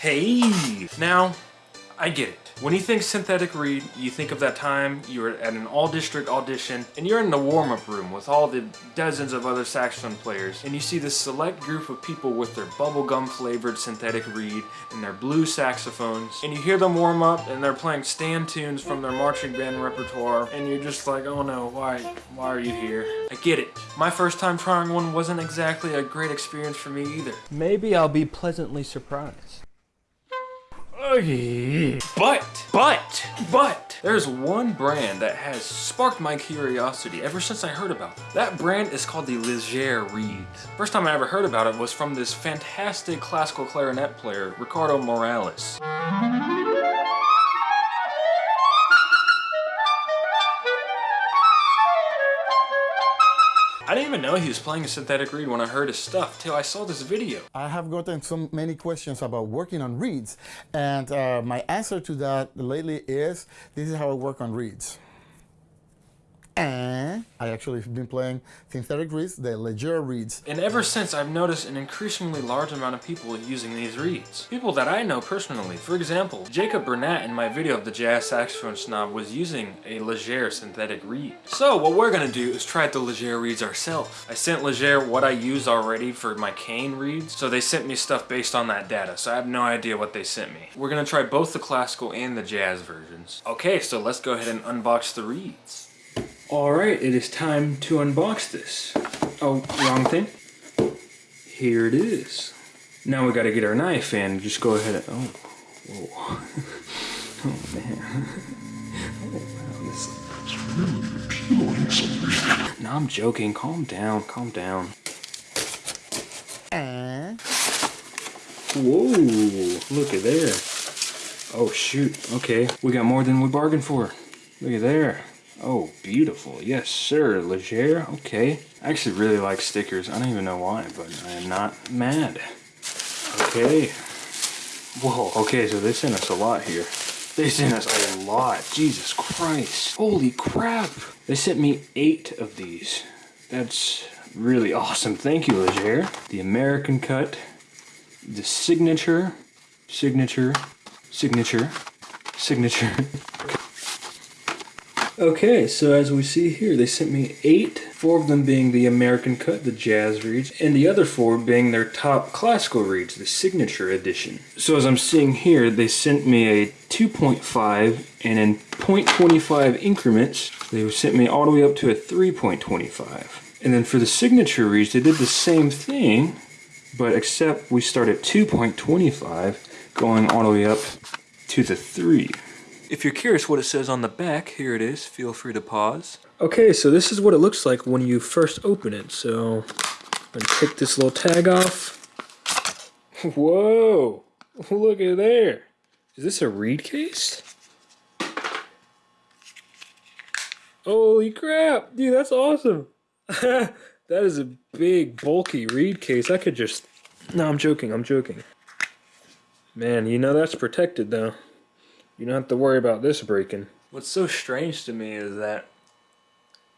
Hey! Now, I get it. When you think synthetic reed, you think of that time you were at an all-district audition and you're in the warm-up room with all the dozens of other saxophone players and you see this select group of people with their bubblegum flavored synthetic reed and their blue saxophones and you hear them warm up and they're playing stand tunes from their marching band repertoire and you're just like, oh no, why, why are you here? I get it. My first time trying one wasn't exactly a great experience for me either. Maybe I'll be pleasantly surprised. But, but, but, there's one brand that has sparked my curiosity ever since I heard about it. That brand is called the Légère Reeds. First time I ever heard about it was from this fantastic classical clarinet player, Ricardo Morales. I didn't even know he was playing a synthetic reed when I heard his stuff till I saw this video. I have gotten so many questions about working on reeds, and uh, my answer to that lately is this is how I work on reeds. And I actually have been playing synthetic reeds, the Légère reeds. And ever since, I've noticed an increasingly large amount of people using these reeds. People that I know personally. For example, Jacob Burnett in my video of the jazz saxophone snob was using a Légère synthetic reed. So what we're gonna do is try the Légère reeds ourselves. I sent Légère what I use already for my cane reeds, so they sent me stuff based on that data, so I have no idea what they sent me. We're gonna try both the classical and the jazz versions. Okay, so let's go ahead and unbox the reeds. Alright, it is time to unbox this. Oh, wrong thing. Here it is. Now we gotta get our knife and just go ahead and, oh, whoa. Oh man. Oh wow, this No, I'm joking. Calm down, calm down. And Whoa, look at there. Oh shoot, okay. We got more than we bargained for. Look at there. Oh, beautiful. Yes, sir. Légère. Okay. I actually really like stickers. I don't even know why, but I am not mad. Okay. Whoa. Okay, so they sent us a lot here. They sent us a lot. Jesus Christ. Holy crap. They sent me eight of these. That's really awesome. Thank you, Légère. The American cut. The signature. Signature. Signature. Signature. Okay, so as we see here, they sent me eight, four of them being the American cut, the jazz reeds, and the other four being their top classical reeds, the signature edition. So as I'm seeing here, they sent me a 2.5 and in 0.25 increments, they sent me all the way up to a 3.25. And then for the signature reeds, they did the same thing, but except we start at 2.25, going all the way up to the 3. If you're curious what it says on the back, here it is. Feel free to pause. Okay, so this is what it looks like when you first open it. So, I'm gonna take this little tag off. Whoa! Look at there. Is this a reed case? Holy crap! Dude, that's awesome! that is a big, bulky reed case. I could just... No, I'm joking, I'm joking. Man, you know that's protected though. You don't have to worry about this breaking. What's so strange to me is that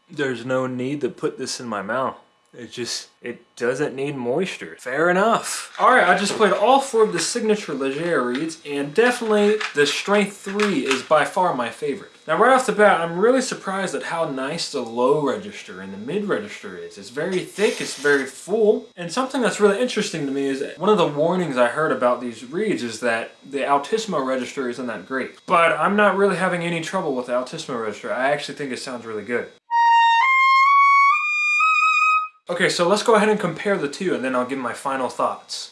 there's no need to put this in my mouth. It just, it doesn't need moisture. Fair enough. All right, I just played all four of the signature Légère reeds, and definitely the Strength 3 is by far my favorite. Now right off the bat, I'm really surprised at how nice the low register and the mid register is. It's very thick, it's very full, and something that's really interesting to me is one of the warnings I heard about these reeds is that the altissimo register isn't that great. But I'm not really having any trouble with the altissimo register. I actually think it sounds really good. Okay, so let's go ahead and compare the two and then I'll give my final thoughts.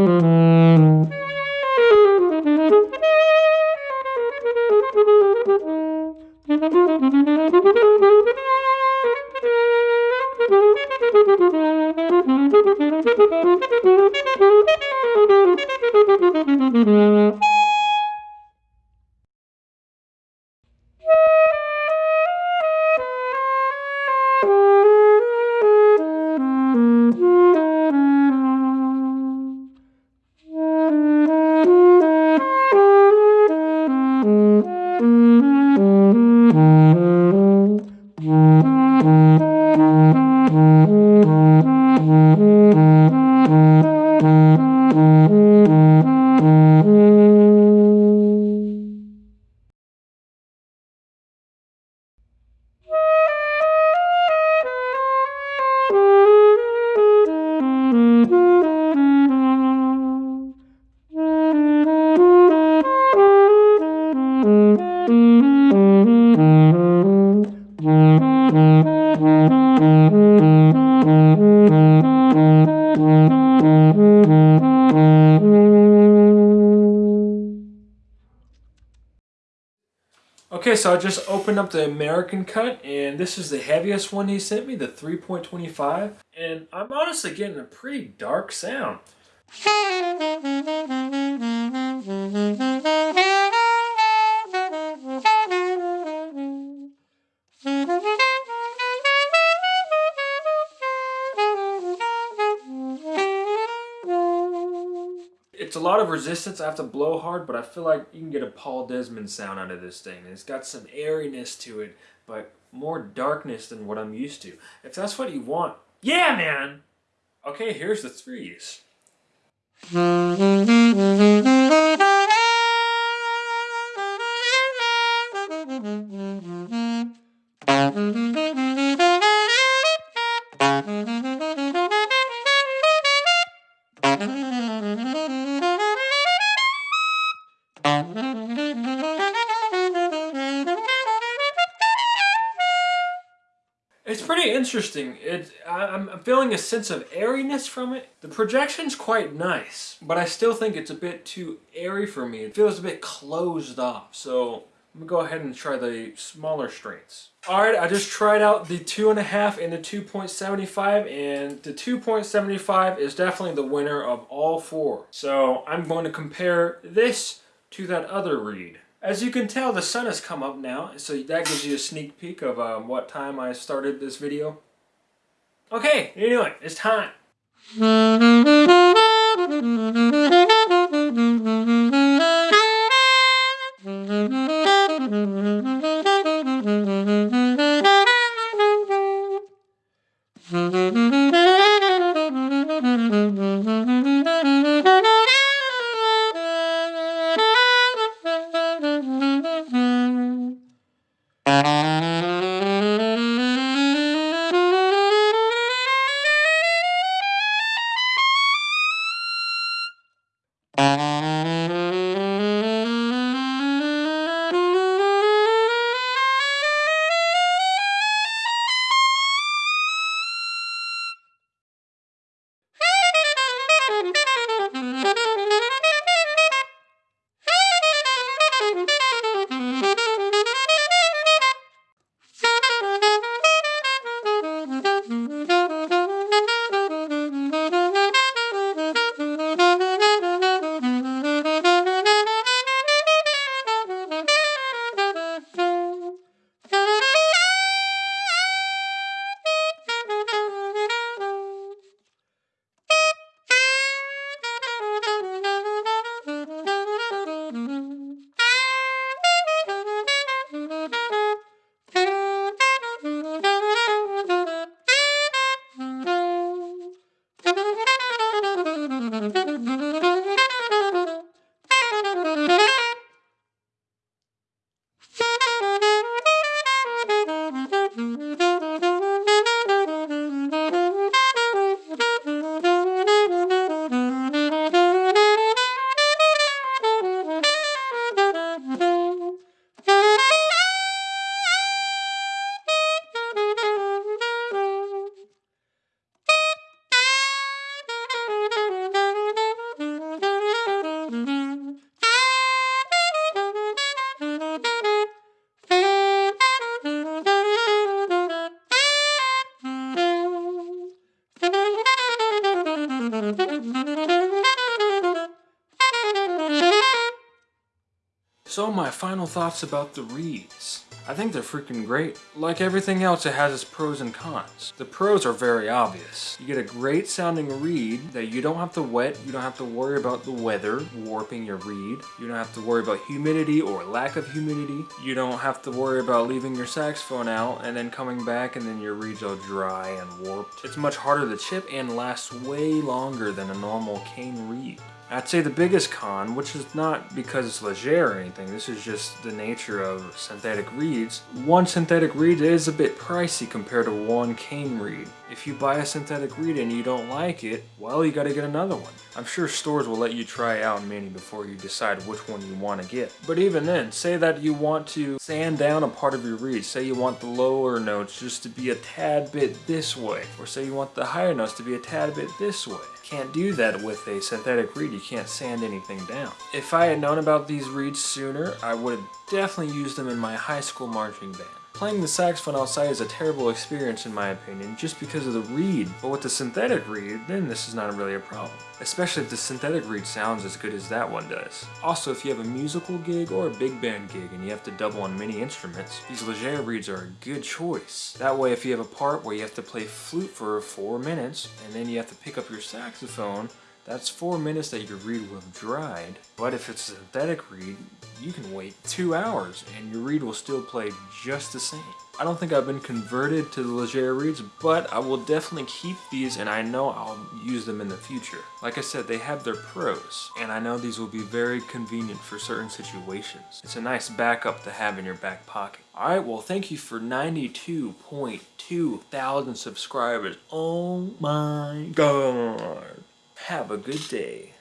Okay, so I just opened up the American cut, and this is the heaviest one he sent me, the 3.25. And I'm honestly getting a pretty dark sound. lot of resistance. I have to blow hard, but I feel like you can get a Paul Desmond sound out of this thing. It's got some airiness to it, but more darkness than what I'm used to. If that's what you want, yeah, man! Okay, here's the threes. Interesting. It, I'm feeling a sense of airiness from it. The projection's quite nice, but I still think it's a bit too airy for me. It feels a bit closed off, so I'm gonna go ahead and try the smaller strengths. Alright, I just tried out the 2.5 and the 2.75, and the 2.75 is definitely the winner of all four. So I'm going to compare this to that other reed. As you can tell, the sun has come up now, so that gives you a sneak peek of um, what time I started this video. Okay, anyway, it's time. So my final thoughts about the reeds. I think they're freaking great. Like everything else, it has its pros and cons. The pros are very obvious. You get a great sounding reed that you don't have to wet, you don't have to worry about the weather warping your reed, you don't have to worry about humidity or lack of humidity, you don't have to worry about leaving your saxophone out and then coming back and then your reed's all dry and warped. It's much harder to chip and lasts way longer than a normal cane reed. I'd say the biggest con, which is not because it's légère or anything, this is just the nature of synthetic reeds. One synthetic reed is a bit pricey compared to one cane reed. If you buy a synthetic reed and you don't like it, well, you gotta get another one. I'm sure stores will let you try out many before you decide which one you want to get. But even then, say that you want to sand down a part of your reed. Say you want the lower notes just to be a tad bit this way. Or say you want the higher notes to be a tad bit this way can't do that with a synthetic reed. Can't sand anything down. If I had known about these reeds sooner, I would have definitely used them in my high school marching band. Playing the saxophone outside is a terrible experience in my opinion, just because of the reed. But with the synthetic reed, then this is not really a problem. Especially if the synthetic reed sounds as good as that one does. Also, if you have a musical gig or a big band gig and you have to double on many instruments, these Légère reeds are a good choice. That way, if you have a part where you have to play flute for four minutes, and then you have to pick up your saxophone, that's four minutes that your reed will have dried. But if it's a synthetic reed, you can wait two hours and your reed will still play just the same. I don't think I've been converted to the Légère reeds, but I will definitely keep these and I know I'll use them in the future. Like I said, they have their pros, and I know these will be very convenient for certain situations. It's a nice backup to have in your back pocket. Alright, well thank you for 92.2 thousand subscribers. Oh my god. Have a good day.